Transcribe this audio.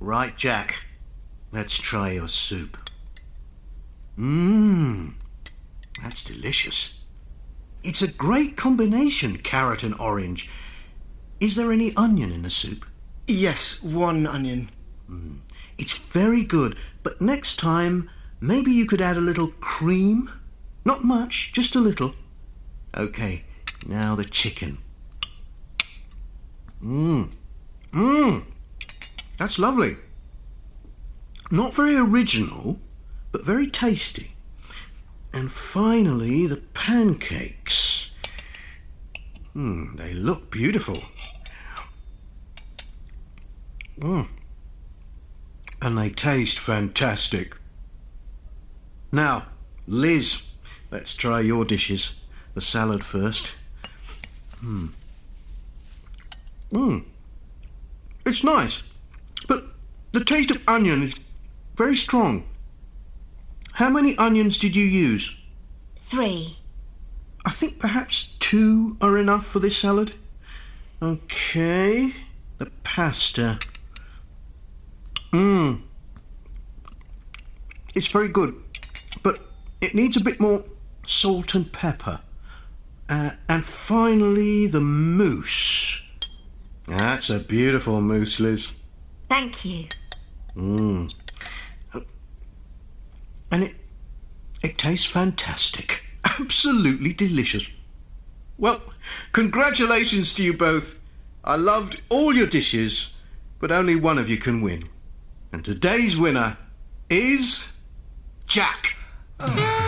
Right, Jack. Let's try your soup. Mmm. That's delicious. It's a great combination, carrot and orange. Is there any onion in the soup? Yes, one onion. Mmm. It's very good, but next time, maybe you could add a little cream? Not much, just a little. Okay, now the chicken. Mmm. Mmm. That's lovely. Not very original, but very tasty. And finally, the pancakes. Hmm, they look beautiful. Mm. And they taste fantastic. Now, Liz, let's try your dishes. The salad first. Hmm. Mmm. It's nice, the taste of onion is very strong. How many onions did you use? Three. I think perhaps two are enough for this salad. Okay, the pasta. Mmm. It's very good, but it needs a bit more salt and pepper. Uh, and finally, the mousse. That's a beautiful mousse, Liz. Thank you. Mmm. And it it tastes fantastic. Absolutely delicious. Well, congratulations to you both. I loved all your dishes, but only one of you can win. And today's winner is Jack. Oh.